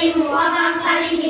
tem uma farinha.